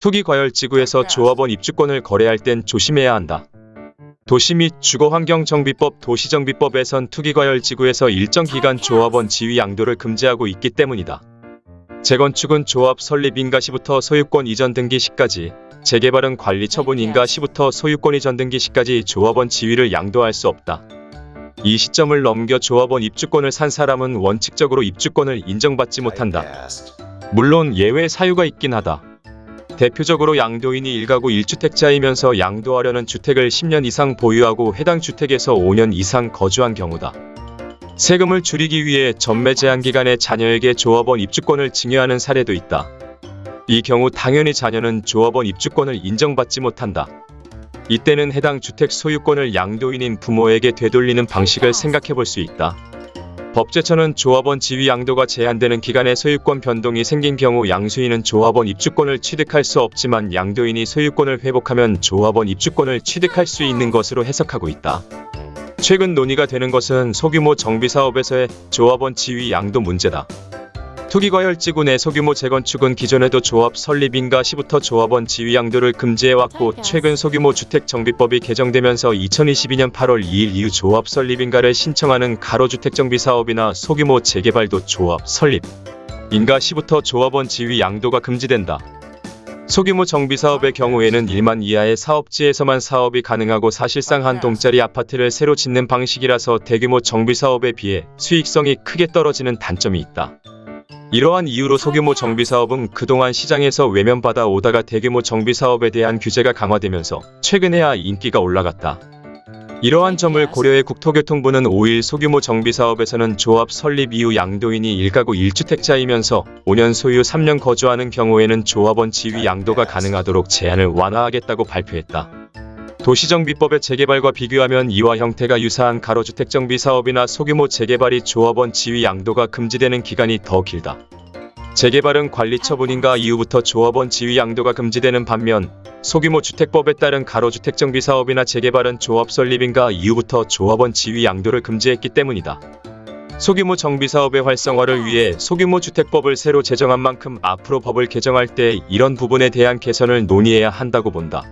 투기 과열 지구에서 조합원 입주권을 거래할 땐 조심해야 한다. 도시 및 주거환경정비법 도시정비법에선 투기과열 지구에서 일정 기간 조합원 지위 양도를 금지하고 있기 때문이다. 재건축은 조합 설립 인가 시부터 소유권 이전 등기 시까지, 재개발은 관리 처분 인가 시부터 소유권 이전 등기 시까지 조합원 지위를 양도할 수 없다. 이 시점을 넘겨 조합원 입주권을 산 사람은 원칙적으로 입주권을 인정받지 못한다. 물론 예외 사유가 있긴 하다. 대표적으로 양도인이 1가구 1주택자이면서 양도하려는 주택을 10년 이상 보유하고 해당 주택에서 5년 이상 거주한 경우다. 세금을 줄이기 위해 전매 제한 기간에 자녀에게 조합원 입주권을 증여하는 사례도 있다. 이 경우 당연히 자녀는 조합원 입주권을 인정받지 못한다. 이때는 해당 주택 소유권을 양도인인 부모에게 되돌리는 방식을 생각해 볼 수 있다. 법제처는 조합원 지위 양도가 제한되는 기간에 소유권 변동이 생긴 경우 양수인은 조합원 입주권을 취득할 수 없지만 양도인이 소유권을 회복하면 조합원 입주권을 취득할 수 있는 것으로 해석하고 있다. 최근 논의가 되는 것은 소규모 정비사업에서의 조합원 지위 양도 문제다. 투기과열지구 내 소규모 재건축은 기존에도 조합 설립 인가 시부터 조합원 지위 양도를 금지해왔고 최근 소규모 주택정비법이 개정되면서 2022년 8월 2일 이후 조합 설립 인가를 신청하는 가로주택 정비 사업이나 소규모 재개발도 조합 설립 인가 시부터 조합원 지위 양도가 금지된다. 소규모 정비사업의 경우에는 1만 이하의 사업지에서만 사업이 가능하고 사실상 한 동짜리 아파트를 새로 짓는 방식이라서 대규모 정비사업에 비해 수익성이 크게 떨어지는 단점이 있다. 이러한 이유로 소규모 정비사업은 그동안 시장에서 외면받아 오다가 대규모 정비사업에 대한 규제가 강화되면서 최근에야 인기가 올라갔다. 이러한 점을 고려해 국토교통부는 5일 소규모 정비사업에서는 조합 설립 이후 양도인이 1가구 1주택자이면서 5년 소유 3년 거주하는 경우에는 조합원 지위 양도가 가능하도록 제한을 완화하겠다고 발표했다. 도시정비법의 재개발과 비교하면 이와 형태가 유사한 가로주택 정비 사업이나 소규모 재개발이 조합원 지위 양도가 금지되는 기간이 더 길다. 재개발은 관리 처분인가 이후부터 조합원 지위 양도가 금지되는 반면 소규모 주택법에 따른 가로주택 정비 사업이나 재개발은 조합 설립인가 이후부터 조합원 지위 양도를 금지했기 때문이다. 소규모 정비 사업의 활성화를 위해 소규모 주택법을 새로 제정한 만큼 앞으로 법을 개정할 때 이런 부분에 대한 개선을 논의해야 한다고 본다.